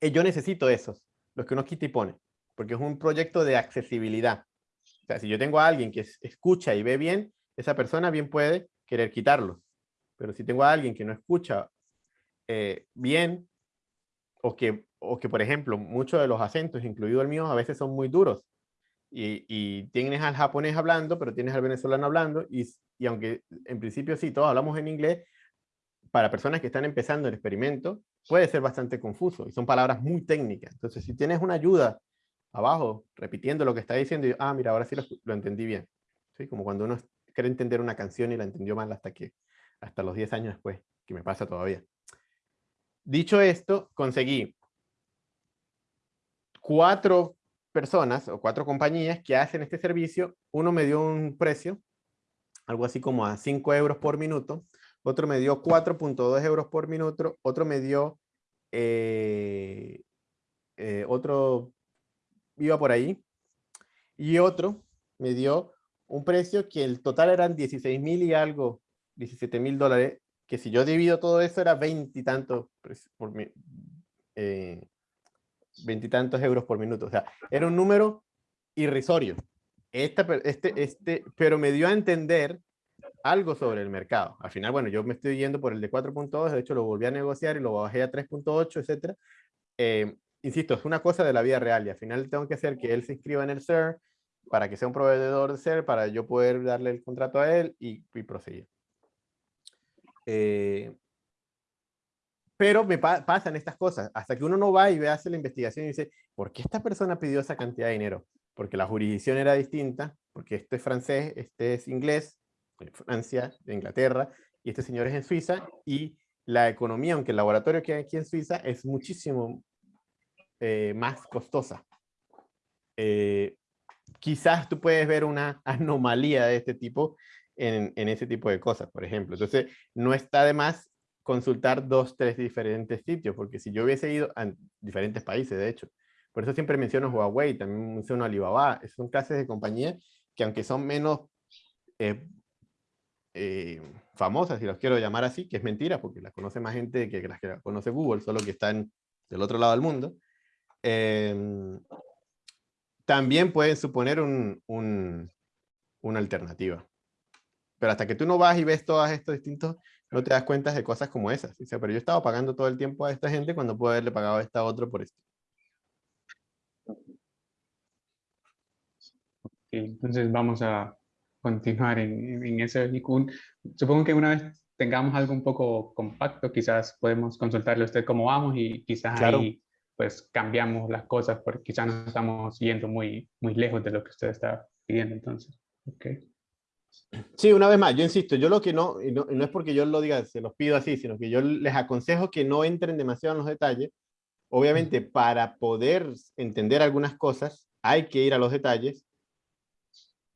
Eh, yo necesito esos, los que uno quita y pone, porque es un proyecto de accesibilidad. O sea, si yo tengo a alguien que es- escucha y ve bien, esa persona bien puede querer quitarlos. Pero si tengo a alguien que no escucha eh, bien, o que, o que, por ejemplo, muchos de los acentos, incluido el mío, a veces son muy duros. Y, y tienes al japonés hablando, pero tienes al venezolano hablando, y, y aunque en principio sí, todos hablamos en inglés, para personas que están empezando el experimento, puede ser bastante confuso y son palabras muy técnicas. Entonces, si tienes una ayuda abajo, repitiendo lo que está diciendo, y, ah, mira, ahora sí lo, lo entendí bien. ¿Sí? Como cuando uno quiere entender una canción y la entendió mal hasta que, hasta los 10 años después, que me pasa todavía. Dicho esto, conseguí cuatro personas o cuatro compañías que hacen este servicio. Uno me dio un precio, algo así como a 5 euros por minuto. Otro me dio 4.2 euros por minuto. Otro me dio, eh, eh, otro iba por ahí. Y otro me dio un precio que el total eran 16 mil y algo, 17 mil dólares, que si yo divido todo eso era veintitantos por mi, eh, veintitantos euros por minuto. O sea, era un número irrisorio. Esta, este, este, pero me dio a entender algo sobre el mercado. Al final, bueno, yo me estoy yendo por el de 4.2, de hecho lo volví a negociar y lo bajé a 3.8, etcétera. eh, insisto, es una cosa de la vida real y al final tengo que hacer que él se inscriba en el CER para que sea un proveedor de CER, para yo poder darle el contrato a él y, y proseguir. Eh, pero me pasan estas cosas, hasta que uno no va y ve, hace la investigación y dice, ¿por qué esta persona pidió esa cantidad de dinero? Porque la jurisdicción era distinta, porque este es francés, este es inglés, Francia, de Inglaterra, y este señor es en Suiza, y la economía, aunque el laboratorio que hay aquí en Suiza, es muchísimo eh, más costosa. Eh, quizás tú puedes ver una [LAUGHS] anomalía de este tipo en, en, ese tipo de cosas, por ejemplo. Entonces, no está de más consultar dos, tres diferentes sitios, porque si yo hubiese ido a diferentes países, de hecho, por eso siempre menciono Huawei, también menciono Alibaba, son clases de compañía que aunque son menos eh, eh, famosas, si los quiero llamar así, que es mentira, porque las conoce más gente que las que conoce Google, solo que están del otro lado del mundo, em, también pueden suponer un, una alternativa. Pero hasta que tú no vas y ves todos estos distintos, no te das cuenta de cosas como esas. Dice, pero yo estaba pagando todo el tiempo a esta gente cuando puedo haberle pagado a esta otra por esto. entonces vamos a continuar en, en ese Supongo que una vez tengamos algo un poco compacto, quizás podemos consultarle a usted cómo vamos y quizás ahí pues cambiamos las cosas porque quizás nos estamos yendo muy, muy lejos de lo que usted está pidiendo entonces. Okay. Sí, una vez más, yo insisto, yo lo que no, y no, no es porque yo lo diga, se los pido así, sino que yo les aconsejo que no entren demasiado en los detalles. Obviamente, para poder entender algunas cosas, hay que ir a los detalles,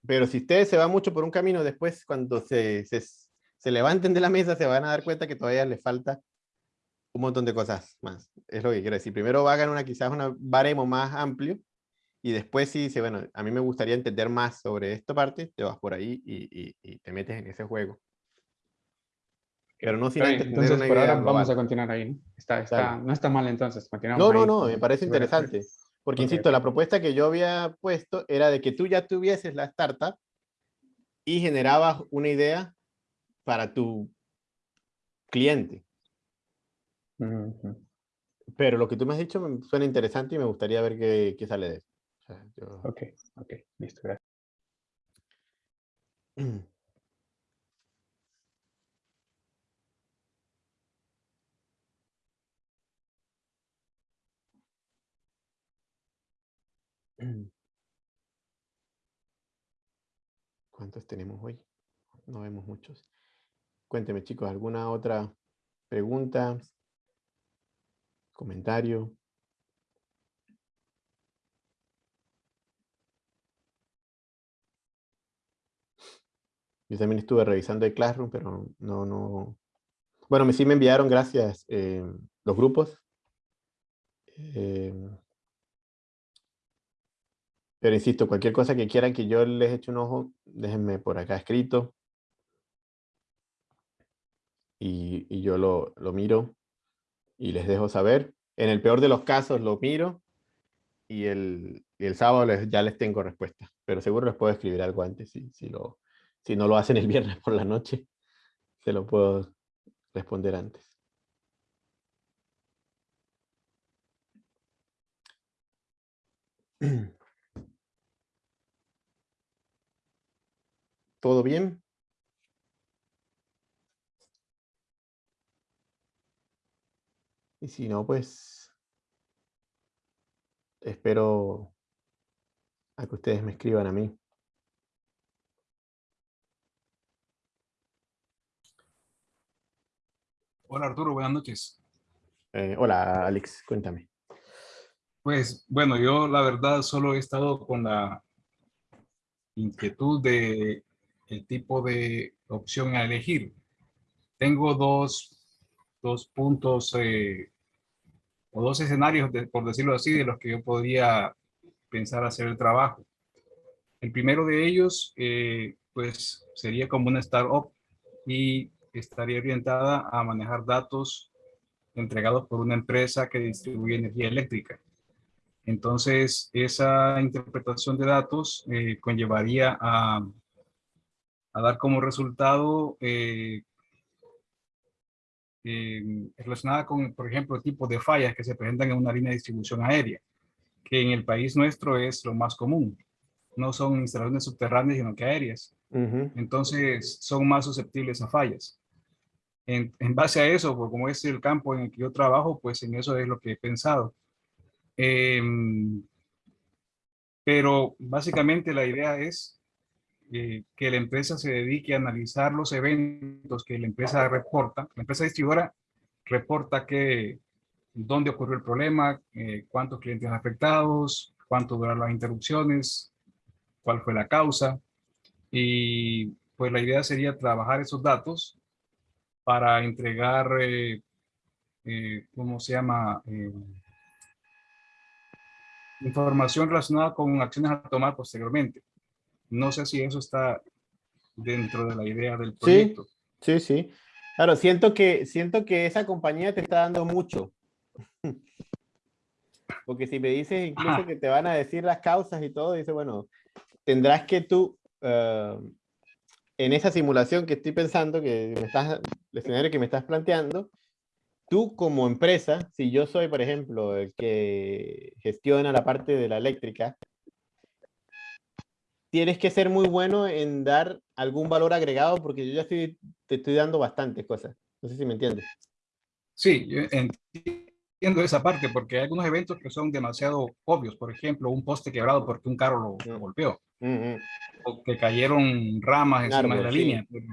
pero si ustedes se van mucho por un camino, después cuando se, se, se levanten de la mesa, se van a dar cuenta que todavía les falta un montón de cosas más. Es lo que quiero decir. Primero hagan una, quizás un baremo más amplio, y después sí dice, bueno, a mí me gustaría entender más sobre esta parte, te vas por ahí y, y, te metes en ese juego. Pero no sin antes Entonces, por ahora vamos a continuar ahí, ¿no? Está, está, no está mal entonces, continuamos No, no, no, me parece interesante. Porque, insisto, la propuesta que yo había puesto era de que tú ya tuvieses la startup y generabas una idea para tu cliente. Pero lo que tú me has dicho me suena interesante y me gustaría ver qué, qué sale de eso. Ok, ok, listo, gracias. [CLEARS THROAT] ¿Cuántos tenemos hoy? No vemos muchos. Cuénteme, chicos, ¿alguna otra pregunta? ¿Comentario? Yo también estuve revisando el Classroom, pero no, no... Bueno, sí me enviaron, gracias, eh, los grupos. Eh, pero insisto, cualquier cosa que quieran que yo les eche un ojo, déjenme por acá escrito. Y, yo lo, lo, miro y les dejo saber. En el peor de los casos lo miro y el, el sábado ya les tengo respuesta. Pero seguro les puedo escribir algo antes si, si, lo, si no lo hacen el viernes por la noche, se lo puedo responder antes. [CLEARS THROAT] ¿Todo bien? Y si no, pues espero a que ustedes me escriban a mí. Hola Arturo, buenas noches. Eh, hola Alex, cuéntame. Pues bueno, yo la verdad solo he estado con la inquietud de el tipo de opción a elegir. Tengo dos, dos puntos eh, o dos escenarios, por decirlo así, de los que yo podría pensar hacer el trabajo. El primero de ellos, eh, pues sería como una startup y estaría orientada a manejar datos entregados por una empresa que distribuye energía eléctrica. Entonces, esa interpretación de datos eh, conllevaría a, a, dar como resultado eh, eh, relacionada con, por ejemplo, tipos de fallas que se presentan en una línea de distribución aérea, que en el país nuestro es lo más común. No son instalaciones subterráneas, sino que aéreas. Entonces, son más susceptibles a fallas. En, en base a eso, pues, como es el campo en el que yo trabajo, pues en eso es lo que he pensado. Em, pero básicamente la idea es eh, que la empresa se dedique a analizar los eventos que la empresa reporta. La empresa distribuidora reporta que, dónde ocurrió el problema, eh, cuántos clientes afectados, cuánto duraron las interrupciones, cuál fue la causa. Y pues la idea sería trabajar esos datos para entregar, eh, eh, ¿cómo se llama? Eh, información relacionada con acciones a tomar posteriormente. No sé si eso está dentro de la idea del proyecto. Sí, sí. Claro, siento que, siento que esa compañía te está dando mucho. [LAUGHS] Porque si me dices incluso Ajá. que te van a decir las causas y todo, dice, bueno, tendrás que tú, eh, en esa simulación que estoy pensando, que me estás, el escenario que me estás planteando, tú como empresa, si yo soy, por ejemplo, el que gestiona la parte de la eléctrica, tienes que ser muy bueno en dar algún valor agregado porque yo ya estoy, te estoy dando bastantes cosas. No sé si me entiendes. Sí, yo entiendo esa parte porque hay algunos eventos que son demasiado obvios. Por ejemplo, un poste quebrado porque un carro lo, lo Mm. golpeó. Mm, mm. o que cayeron ramas encima de la sí. línea. Pero,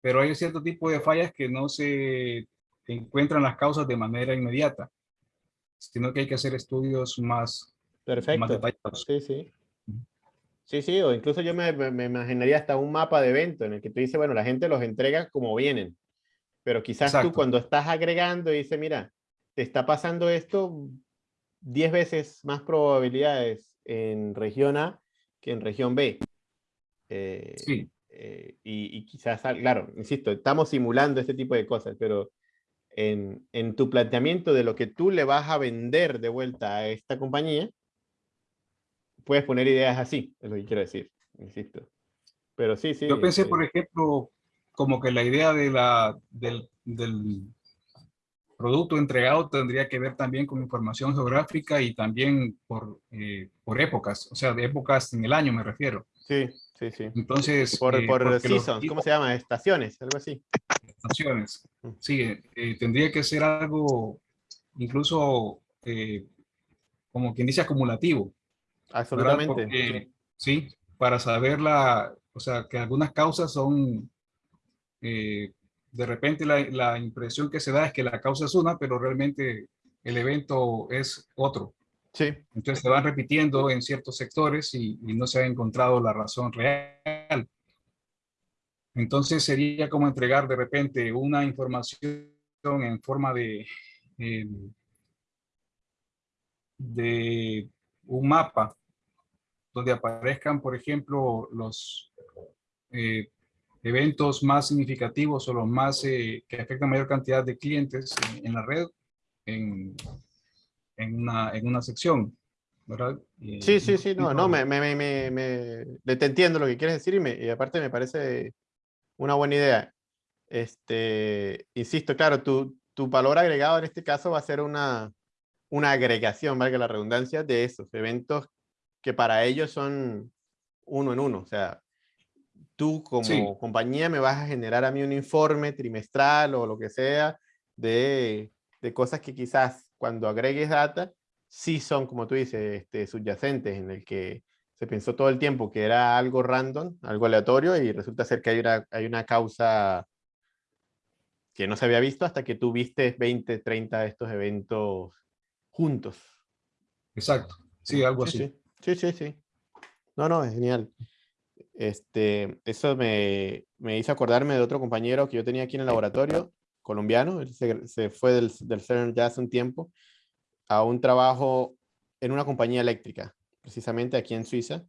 pero hay cierto tipo de fallas que no se encuentran las causas de manera inmediata, sino que hay que hacer estudios más, más Perfecto. detallados. Sí, sí. Sí, sí, o incluso yo me, me- imaginaría hasta un mapa de evento en el que tú dices, bueno, la gente los entrega como vienen, pero quizás tú Exacto. cuando estás agregando y dices, mira, te está pasando esto 10 veces más probabilidades en región A que en región B. Eh, Sí, eh, y, y quizás, al- claro, insisto, estamos simulando este tipo de cosas, pero en, en tu planteamiento de lo que tú le vas a vender de vuelta a esta compañía, puedes poner ideas así, es lo que quiero decir, insisto. Pero sí, sí. yo pensé, este, por ejemplo, como que la idea de la, del, del producto entregado tendría que ver también con información geográfica y también por, eh, por épocas, o sea, de épocas en el año me refiero. Sí, sí, sí. Entonces, Por, eh, por porque los seasons, ¿cómo se llama? Estaciones, algo así. estaciones. Mm. Sí, eh, tendría que ser algo incluso eh, como quien dice acumulativo. Absolutamente. Porque, sí, para saber la, o sea, que algunas causas son, eh, de repente la, la impresión que se da es que la causa es una, pero realmente el evento es otro. Sí, Entonces se van repitiendo en ciertos sectores y, y no se ha encontrado la razón real. Entonces sería como entregar de repente una información en forma de, eh, de un mapa donde aparezcan, por ejemplo, los eh, eventos más significativos o los más eh, que afectan mayor cantidad de clientes en, en la red en, en, una, en una sección. ¿verdad? Sí, sí, sí, no, no, me, me, me, me, te entiendo lo que quieres decir y, y aparte me parece una buena idea. Este, insisto, claro, tu, tu valor agregado en este caso va a ser una, una agregación, valga la redundancia, de esos eventos que para ellos son uno en uno. O sea, tú como Sí. compañía me vas a generar a mí un informe trimestral o lo que sea de, de cosas que quizás cuando agregues data, sí son, como tú dices, este, subyacentes, en el que se pensó todo el tiempo que era algo random, algo aleatorio, y resulta ser que hay una, hay una causa que no se había visto hasta que tú viste 20, 30 de estos eventos juntos. Exacto, sí, algo así. Sí, sí, sí, sí. No, no, es genial. Este, eso me, me hizo acordarme de otro compañero que yo tenía aquí en el laboratorio, colombiano, él se, se fue del, del CERN ya hace un tiempo, a un trabajo en una compañía eléctrica, precisamente aquí en Suiza,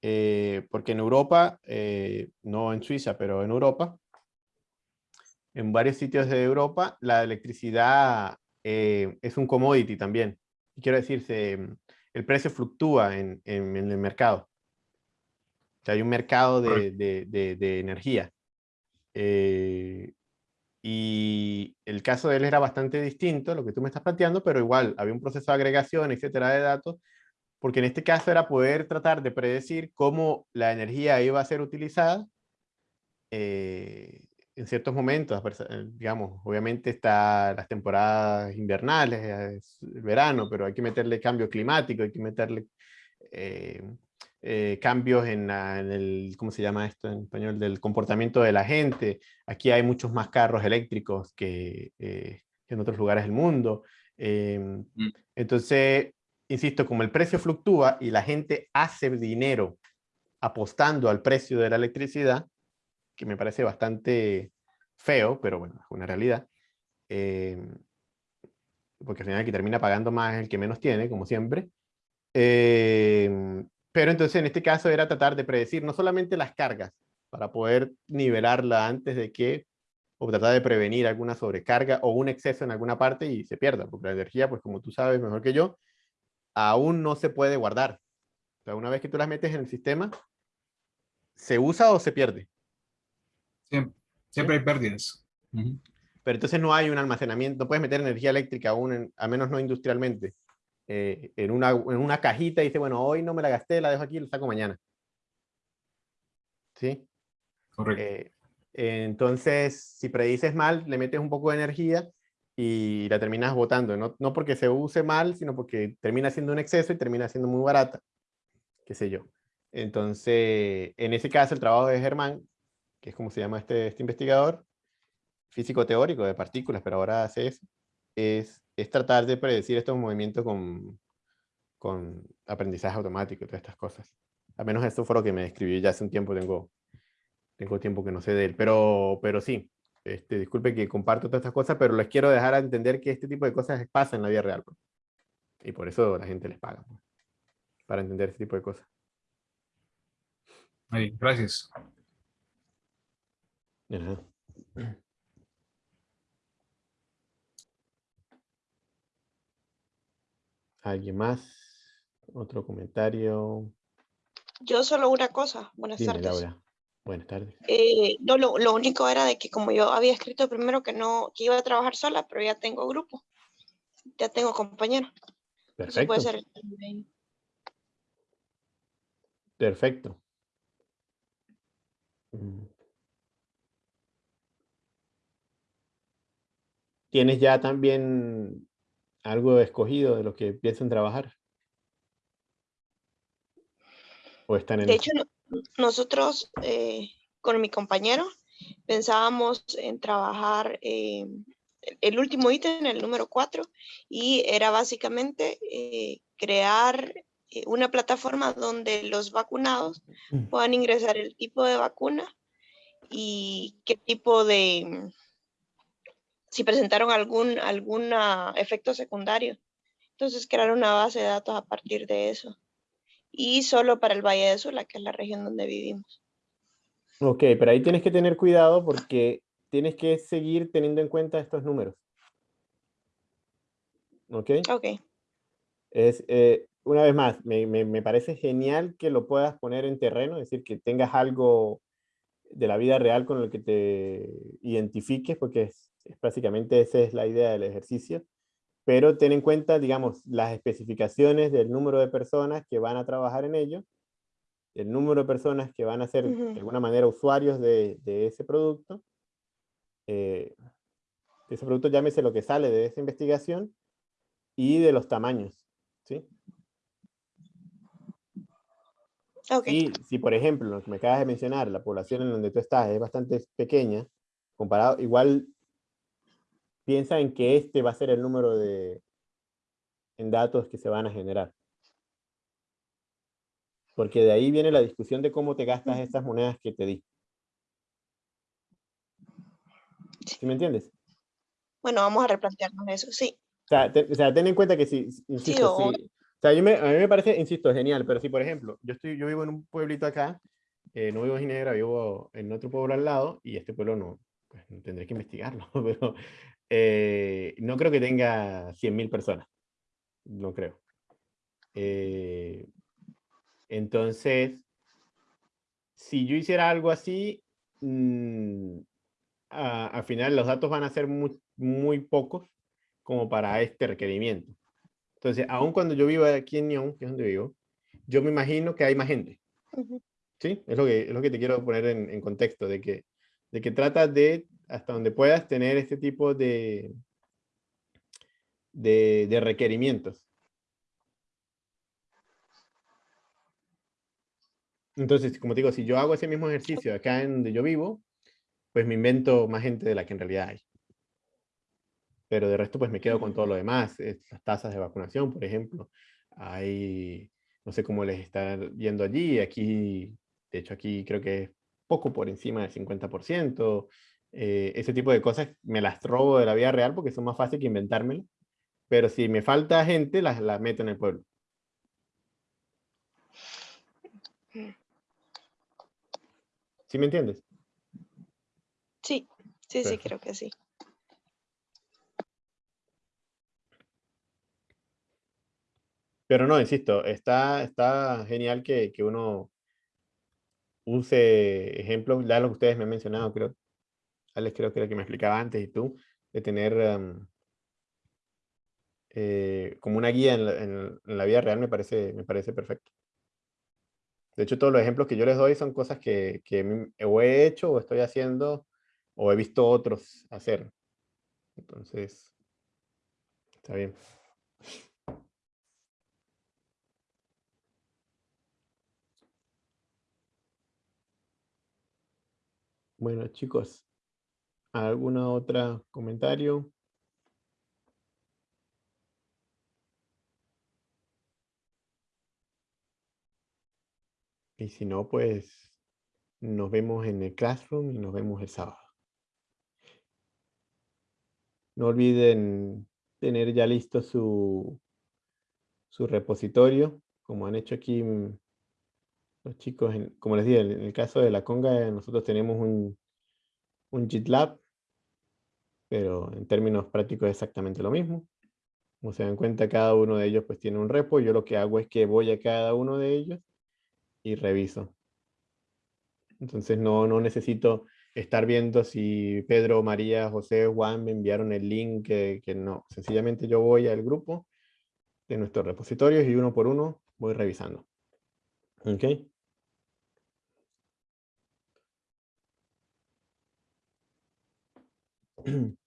eh, porque en Europa, eh, no en Suiza, pero en Europa, en varios sitios de Europa, la electricidad eh, es un commodity también. Quiero decir, se, el precio fluctúa en, en- en el mercado. Sea, hay un mercado de, de- de- de energía. Eh, Y el caso de él era bastante distinto, lo que tú me estás planteando, pero igual había un proceso de agregación, etcétera, de datos, porque en este caso era poder tratar de predecir cómo la energía iba a ser utilizada eh, en ciertos momentos, eh, digamos, obviamente está las temporadas invernales, el verano, pero hay que meterle cambio climático, hay que meterle eh, cambios en, el, ¿cómo se llama esto en español? Del comportamiento de la gente. Aquí hay muchos más carros eléctricos que, en otros lugares del mundo. Em, mm. Entonces, insisto, como el precio fluctúa y la gente hace dinero apostando al precio de la electricidad, que me parece bastante feo, pero bueno, es una realidad, eh, porque al final el que termina pagando más es el que menos tiene, como siempre. Eh, pero entonces en este caso era tratar de predecir no solamente las cargas, para poder nivelarla antes de que, o tratar de prevenir alguna sobrecarga o un exceso en alguna parte y se pierda, porque la energía, pues como tú sabes mejor que yo, aún no se puede guardar. O sea, una vez que tú las metes en el sistema, ¿se usa o se pierde? Siempre, siempre hay pérdidas. Pero entonces no hay un almacenamiento, no puedes meter energía eléctrica aún, en, al menos no industrialmente, eh, en, una, en una cajita y dice, bueno, hoy no me la gasté, la dejo aquí y la saco mañana. ¿Sí? Correcto. Eh, entonces, si predices mal, le metes un poco de energía y la terminas botando, no, no porque se use mal, sino porque termina siendo un exceso y termina siendo muy barata, qué sé yo. Entonces, en ese caso, el trabajo de Germán, que es como se llama este, este investigador, físico teórico de partículas, pero ahora hace eso, es, es tratar de predecir estos movimientos con, con aprendizaje automático y todas estas cosas. Al menos esto fue lo que me describió ya hace un tiempo, tengo, tengo tiempo que no sé de él, pero, pero sí, este, disculpe que comparto todas estas cosas, pero les quiero dejar a entender que este tipo de cosas pasan en la vida real. Pues. Y por eso la gente les paga, pues, para entender este tipo de cosas. gracias. ¿Alguien más? ¿Otro comentario? Yo solo una cosa. Buenas tardes. Buenas tardes. Eh, no, lo, lo, único era de que como yo había escrito primero que no, que iba a trabajar sola, pero ya tengo grupo, ya tengo compañero. Perfecto. puede ser Perfecto. Mm. ¿Tienes ya también algo escogido de lo que piensan trabajar? ¿O están en de hecho, nosotros eh, con mi compañero pensábamos en trabajar eh, el último ítem, el número 4, y era básicamente eh, crear una plataforma donde los vacunados mm. puedan ingresar el tipo de vacuna y qué tipo de, si presentaron algún alguna efecto secundario. Entonces crear una base de datos a partir de eso y solo para el Valle de Sula, que es la región donde vivimos. Ok, pero ahí tienes que tener cuidado porque tienes que seguir teniendo en cuenta estos números. ¿Ok? Ok. Es, eh, una vez más, me, me, me, parece genial que lo puedas poner en terreno, es decir, que tengas algo de la vida real con el que te identifiques, porque es, es básicamente esa es la idea del ejercicio pero ten en cuenta, digamos, las especificaciones del número de personas que van a trabajar en ello, el número de personas que van a ser de alguna manera usuarios de, de ese producto, eh, ese producto llámese lo que sale de esa investigación, y de los tamaños, ¿sí? Okay. Y si, por ejemplo, lo que me acabas de mencionar, la población en donde tú estás es bastante pequeña, comparado, igual piensa en que este va a ser el número de en datos que se van a generar. Porque de ahí viene la discusión de cómo te gastas estas monedas que te di. ¿Sí me entiendes? Bueno, vamos a replantearnos eso, sí. O sea, ten en cuenta que si, insisto, o... sea, a mí me parece, insisto, genial, pero si por ejemplo, yo, estoy, yo vivo en un pueblito acá, eh, no vivo en Ginebra, vivo en otro pueblo al lado, y este pueblo no, pues tendré que investigarlo, [LAUGHS] pero eh, no creo que tenga 100.000 personas. No creo. Eh, entonces, si yo hiciera algo así, mm, a- al final los datos van a ser muy, muy pocos como para este requerimiento. Entonces, aun cuando yo vivo aquí en Nyon, que es donde vivo, yo me imagino que hay más gente. Ujú. ¿Sí? Es lo que, es lo que te quiero poner en, en contexto, de que, de que tratas de, hasta donde puedas, tener este tipo de, de, de requerimientos. Entonces, como te digo, si yo hago ese mismo ejercicio acá en donde yo vivo, pues me invento más gente de la que en realidad hay. Pero de resto, pues me quedo con todo lo demás. es las tasas de vacunación, por ejemplo. Hay, no sé cómo les está yendo allí. Aquí, de hecho, aquí creo que es poco por encima del 50%. Eh, ese tipo de cosas me las robo de la vida real porque son más fáciles que inventármelo. Pero si me falta gente, las, las meto en el pueblo. ¿Sí me entiendes? Sí, sí, sí, creo que sí. Pero no, insisto, está, está genial que, que uno use ejemplos, ya lo que ustedes me han mencionado, creo. Alex creo que era que me explicaba antes y tú, de tener em, eh, como una guía en la, vida real me parece, me parece perfecto. De hecho, todos los ejemplos que yo les doy son cosas que, que he hecho o estoy haciendo o he visto otros hacer. Entonces, está bien. Bueno, chicos, ¿alguna otra comentario? Y si no, pues nos vemos en el Classroom y nos vemos el sábado. No olviden tener ya listo su, su repositorio, como han hecho aquí mm, los chicos. como les dije, en el caso de la conga, nosotros tenemos un, un GitLab, pero en términos prácticos es exactamente lo mismo. Como se dan cuenta, cada uno de ellos pues tiene un repo. Yo lo que hago es que voy a cada uno de ellos y reviso. Entonces no, no necesito estar viendo si Pedro, María, José, Juan me enviaron el link, que, que no. Sencillamente yo voy al grupo de nuestros repositorios y uno por uno voy revisando. ¿Ok? [CLEARS THROAT]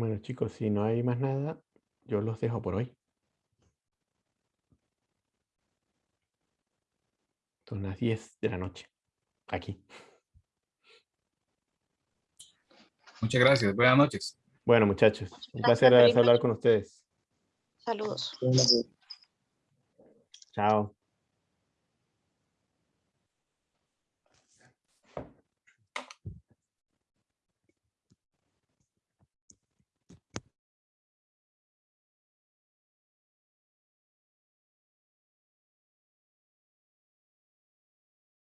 Bueno chicos, si no hay más nada, yo los dejo por hoy. Son las 10 de la noche, aquí. Muchas gracias. Buenas noches. Bueno muchachos, un Gracias, placer hablar con ustedes. Saludos. Chao.